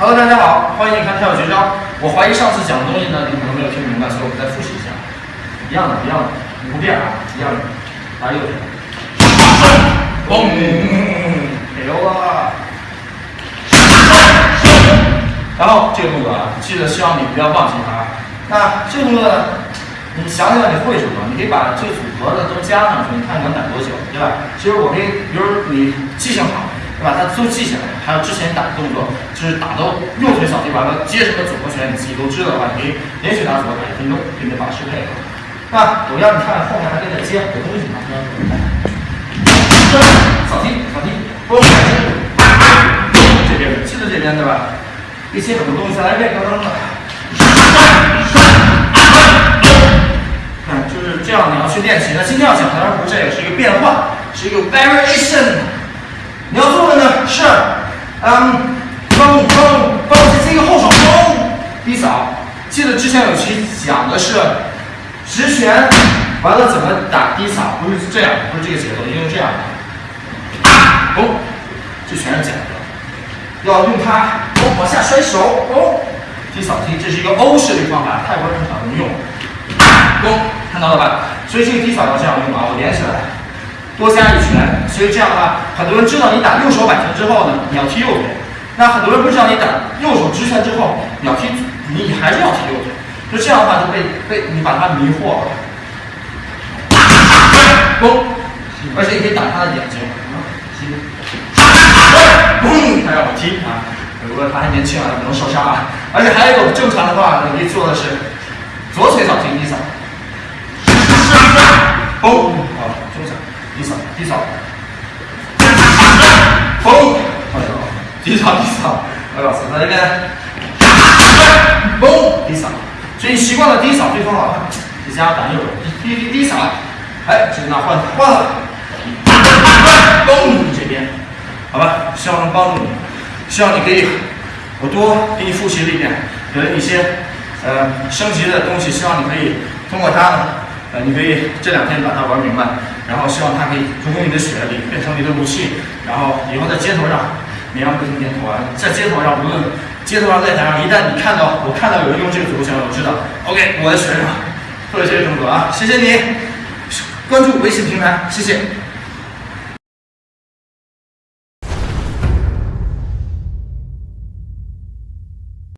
Hello，大家好，欢迎看跳绝招。我怀疑上次讲的东西呢，你可能没有听明白，所以我们再复习一下。一样的，一样的，不变啊，一样的。来右腿，嘣，没有了。然后这个动作啊，记得希望你不要忘记它。那这个动作呢，你想想你会什么？你可以把这组合的都加上去，你看能打多久，对吧？其实我可以，比如你记性好。把它都记下来，还有之前打的动作，就是打到右腿扫地完了接什么组合拳，你自己都知道的话，你可以连续打组合打一分钟，并且保持配合。那我让你看后面还可以再接很多东西呢。扫地，扫地，拨开这边，记得这边对吧？一接很多东西，再来一遍，刚刚的。看，就是这样，你要去练习。那今天要讲的当然不是这个，是一个变化，是一个 variation。你要做是，嗯，蹦蹦蹦，这个后手蹦低扫。记得之前有期讲的是直拳，完了怎么打低扫，不是这样，不是这个节奏，应该是这样的。嘣，这全是假的，要用它哦往下摔手，哦低扫踢，这是一个欧式的方法，泰国人很少用。嘣，看到了吧？所以这个低扫要这样用啊，我连起来。多加一拳，所以这样的话，很多人知道你打右手摆拳之后呢，你要踢右边。那很多人不知道你打右手直拳之后，你要踢，你还是要踢右腿。就这样的话，就被被你把他迷惑了。嘣，而且你可以打他的眼睛。嘣，他让我踢啊！如果他还年轻啊，不能受伤啊。而且还有一种正常的话，你可以做的是左腿扫踢，你扫。嘣，好，低扫，嘣！哎呦，低扫，低扫，哎老师，那这边，嘣，低扫，所以习惯了低扫对方老汉，你加打右手，低低低扫，哎，这那换换了，嘣，这边，好吧，希望能帮助你，希望你可以，我多给你复习了一遍，给了你一些呃升级的东西，希望你可以通过它呢，呃，你可以这两天把它玩明白。然后希望它可以补充你的血里，变成你的武器。然后以后在街头上，绵羊不停点头啊，在街头上，无论街头上在台上，一旦你看到我看到有人用这个组合拳，我知道，OK，我的学生做了这些动作啊，谢谢你，关注微信平台，谢谢。